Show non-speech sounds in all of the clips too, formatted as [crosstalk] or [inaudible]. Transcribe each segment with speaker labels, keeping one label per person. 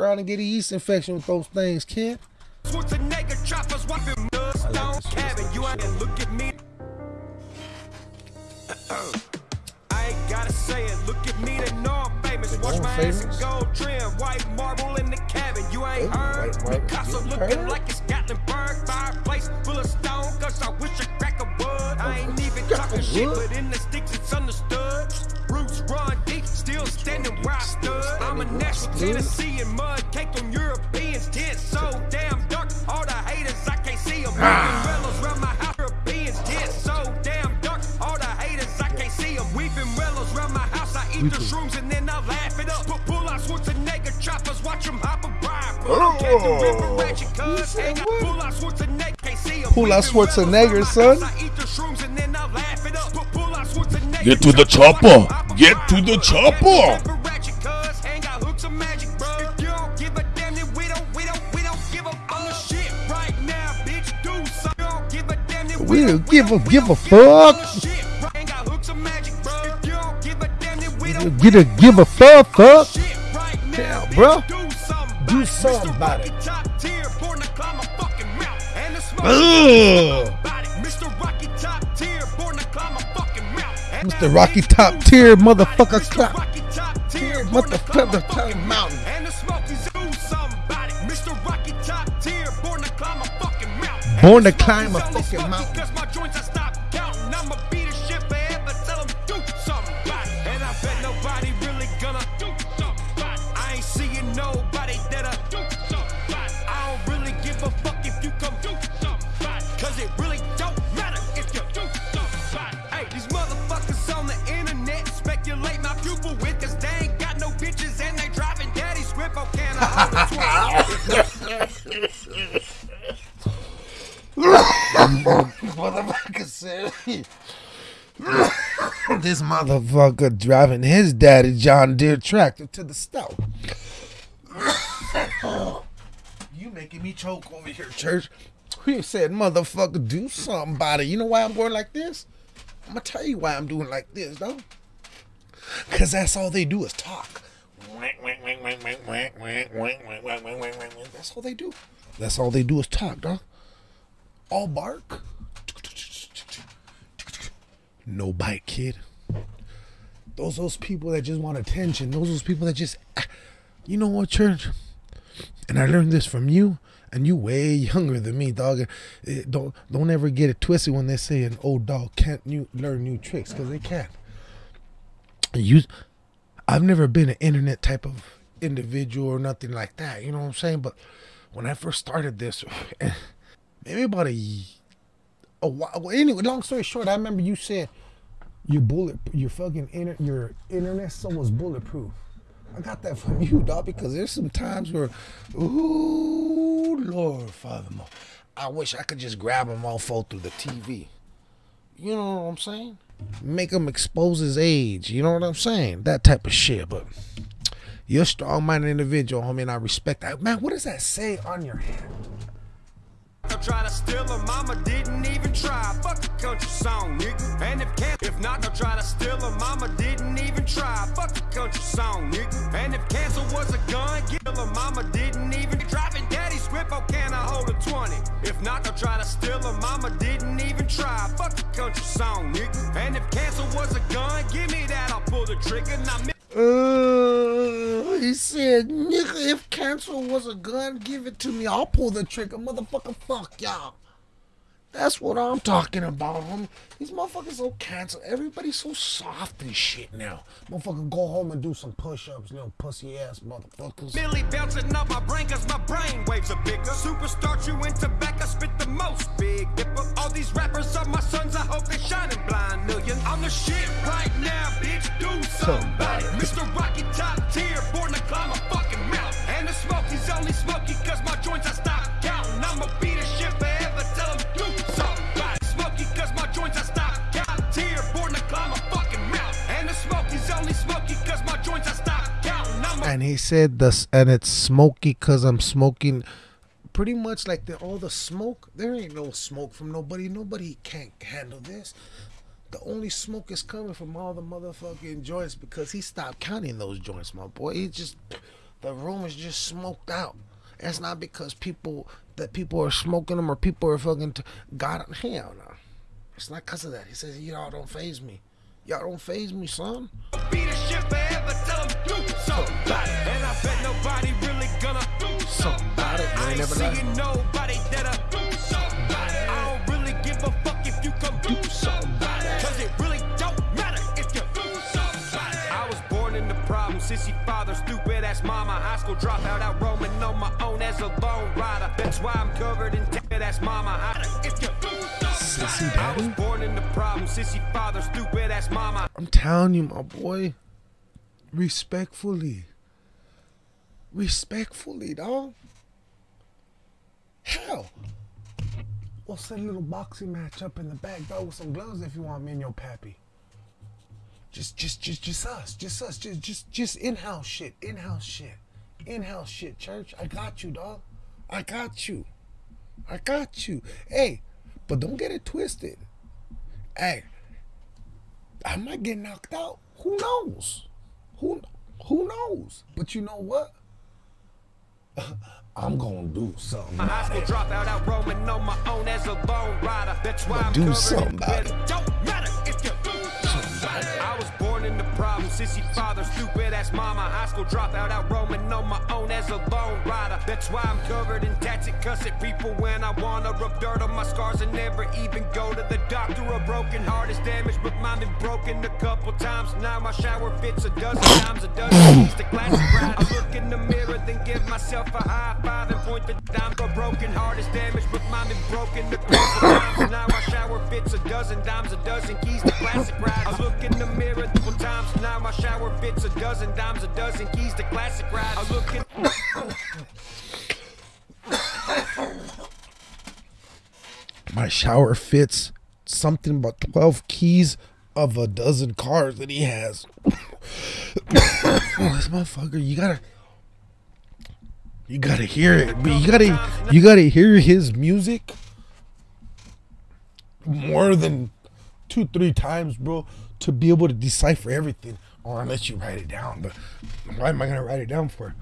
Speaker 1: around and get a yeast infection with those things, kid.
Speaker 2: Gold trim, white marble in the cabin. You ain't heard. Picasso looking
Speaker 1: heard?
Speaker 2: like it's Gatlinburg. Fireplace full of stone. Cause I wish a crack of wood. I ain't even talking shit, but in the sticks it's understood. Roots run deep, still standing where I stood. I'm a
Speaker 1: standing where I
Speaker 2: Nashville,
Speaker 1: stood.
Speaker 2: Tennessee, Pull out Schwarzenegger
Speaker 1: son.
Speaker 3: Get to the chopper. Get to the chopper.
Speaker 2: We don't give a- give a
Speaker 1: don't give
Speaker 2: on the
Speaker 1: fuck.
Speaker 2: shit. Ain't got hooks of magic, bro. If you don't give a damn, then we don't
Speaker 1: Get a give a fuck, fuck. Damn, bro.
Speaker 2: Do something. About it.
Speaker 1: something
Speaker 2: Mr. Rocky top tier, born to climb a fucking mountain. And the smoke
Speaker 1: Ugh.
Speaker 2: Mr. Rocky top tier, born to climb a fucking mountain. And
Speaker 1: Mr. Rocky top tier,
Speaker 2: something about it.
Speaker 1: motherfucker, clap.
Speaker 2: Top tier,
Speaker 1: Motherfucker,
Speaker 2: born to climb a
Speaker 1: climb
Speaker 2: fucking
Speaker 1: mountain.
Speaker 2: Born to climb a fucking mountain.
Speaker 1: Born to climb a fucking mountain.
Speaker 2: Cause my joints I stop counting. I'ma beat this shit forever. Tell 'em do something about it. And I bet nobody really gonna do something about it. I ain't seeing nobody that'll do something about it. I don't really give a fuck if you come do something about it. Cause it really don't matter if you do something about it. Hey, these motherfuckers on the internet speculate my pupil with cause they ain't got no bitches and they driving daddy script. Oh, can I hold [laughs] a 20?
Speaker 1: Motherfucker said this motherfucker driving his daddy John Deere tractor to the stove. you making me choke over here, church. He said, motherfucker, do something about it. You know why I'm going like this? I'm gonna tell you why I'm doing like this, though. Cause that's all they do is talk. That's all they do. That's all they do is talk, dog. All bark. No bite, kid. Those those people that just want attention. Those those people that just, you know what, church? And I learned this from you, and you way younger than me, dog. Eh, Don't don't ever get it twisted when they say an old dog can't new, learn new tricks, cause they can't. You, I've never been an internet type of individual or nothing like that. You know what I'm saying? But when I first started this, [sighs] maybe about a, a while. Well, anyway, long story short, I remember you said your bullet, your fucking inter, your internet so was bulletproof. I got that from you, dog, because there's some times where, ooh, Lord, Father, I wish I could just grab a mofo through the TV. You know what I'm saying? Make him expose his age. You know what I'm saying? That type of shit. But you're a strong-minded individual, homie, and I respect that. Man, what does that say on your hand?
Speaker 2: Try to steal her, mama didn't even try. Fuck a country song, nigga. And if can if not, they'll try to steal her, mama didn't even try. Fuck a country song, nigga. And if cancer was a gun, kill her, mama didn't even driving daddy's whip. Oh, can I hold a 20? If not, they'll try to steal her, mama didn't even try. Fuck a country song, nigga. And if cancer was a gun, give me that, I'll pull the trigger. Now,
Speaker 1: Uh, he said, nigga, if cancer was a gun, give it to me. I'll pull the trigger. Motherfucker, fuck y'all. That's what I'm talking about, homie. These motherfuckers so cancer. Everybody's so soft and shit now. Motherfucker, go home and do some push-ups, little pussy ass motherfuckers.
Speaker 2: Billy bouncing off my brain cause my brain waves are bigger. Superstar chewing tobacco, spit the most big dipper. All these rappers are my sons, I hope they shining blind million. I'm the shit right now, bitch, do somebody. Mr. Rocky top cause my joints I stop counting. I'ma beat this shit forever, tell 'em do somebody. Smoky cause my joints I stop counting. Tier, born to climb a fucking mountain. And the smoky's only smoky cause my joints I stop counting.
Speaker 1: And he said this, and it's smoky because I'm smoking. Pretty much like the, all the smoke. There ain't no smoke from nobody. Nobody can't handle this. The only smoke is coming from all the motherfucking joints because he stopped counting those joints, my boy. He just the room is just smoked out. It's not because people that people are smoking them or people are fucking t- God. Hell no. It's not because of that. He says y'all don't faze me. Y'all don't faze me, son.
Speaker 2: Be the shit forever, tell 'em do something. And I bet nobody really gonna do
Speaker 1: Something about it. You
Speaker 2: I
Speaker 1: ain't
Speaker 2: ain't
Speaker 1: never
Speaker 2: seeing nobody that'll do something. I don't really give a fuck if you come do something ass mama, high school dropout, out roaming on my own as a lone rider. That's why I'm covered in ass mama. I, if you do something
Speaker 1: Sissy
Speaker 2: I was born in the problem, sissy father, stupid ass mama.
Speaker 1: I'm telling you, my boy. Respectfully. Respectfully, dog. Hell. We'll set a little boxing match up in the back, dog, with some gloves if you want me and your pappy. Just just just just us. Just us. Just just just in-house shit. In-house shit. In-house shit, church. I got you, dog. I got you. I got you. Hey, but don't get it twisted. Hey, I might get knocked out. Who knows? Who who knows? But you know what? [laughs] I'm gonna do something.
Speaker 2: My high school dropout out roaming on my own as a lone rider. That's why I'm
Speaker 1: do something about
Speaker 2: debt. Don't matter sissy father, stupid ass mama. High school dropout out roaming on my own as a lone rider. That's why I'm covered in tats and cussing people when I wanna rub dirt on my scars and never even go to the doctor. A broken heart is damaged, but mine been broken a couple times. Now my shower fits a dozen times, a dozen keys to classic ride. I look in the mirror, then give myself a high five and point the dime. A broken heart is damaged, but mine been broken a times. Now my shower fits a dozen dimes, a dozen keys to classic ride. I look in the mirror couple times. Now my shower fits a dozen dimes, a dozen keys to classic ride. I look in
Speaker 1: My shower fits something about 12 keys of a dozen cars that he has. [coughs] this motherfucker, you gotta. You gotta hear it. You gotta you gotta hear his music more than two, three times, bro, to be able to decipher everything. Or unless you write it down. But why am I gonna write it down for?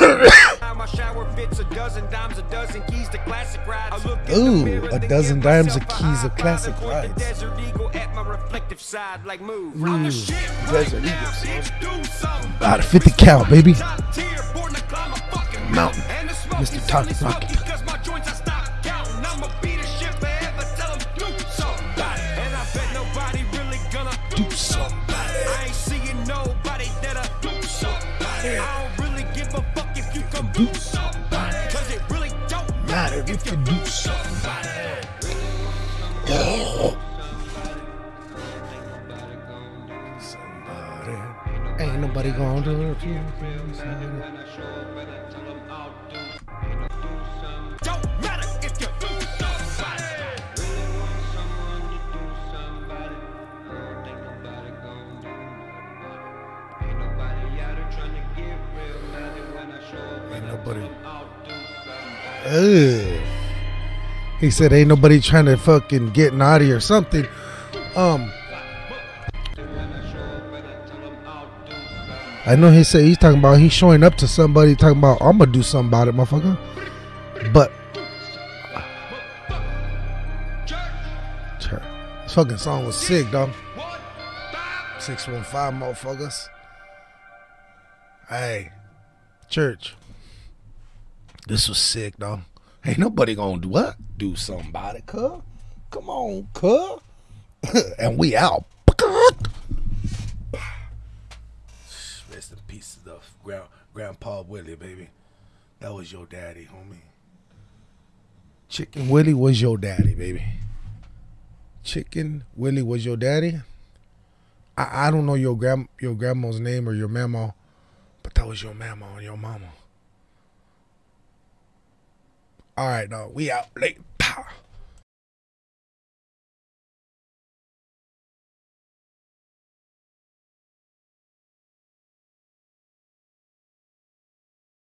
Speaker 2: Now my shower fits a dozen dimes, a dozen keys to classic rides. I look in
Speaker 1: Ooh, a dozen dimes of keys of classic rides.
Speaker 2: The Desert Eagle at my reflective side, like move. I'm the shit right
Speaker 1: Desert Eagle, son.
Speaker 2: bitch. Do something.
Speaker 1: Out of 50 cal, baby. Mountain.
Speaker 2: And the smoke
Speaker 1: Mr.
Speaker 2: is
Speaker 1: Tommy
Speaker 2: only
Speaker 1: Rocky.
Speaker 2: smoky 'cause my joints I stop. I'ma be the shit forever, tell 'em do something about I nobody really gonna do something about it. Ain't seeing nobody that'll do something. I don't really give a fuck if you come do something. Cause it really don't matter if you do something.
Speaker 1: Ain't nobody gonna do it. Ugh. He said, "Ain't nobody trying to fucking get naughty or something." Um, I know he said he's talking about he's showing up to somebody talking about I'm gonna do something about it, motherfucker. But this fucking song was sick, dog. Six one five, motherfuckers. Hey, church. This was sick, dog. Ain't nobody gonna do what? Do something about it. Come on, cuz. [laughs] and we out. [sighs] Rest in peace to the grand, Grandpa Willie, baby. That was your daddy, homie. Chicken Willie was your daddy, baby. Chicken Willie was your daddy. I, I don't know your grand your grandma's name or your mama, but that was your mama and your mama. All right, no, we out late. Pow.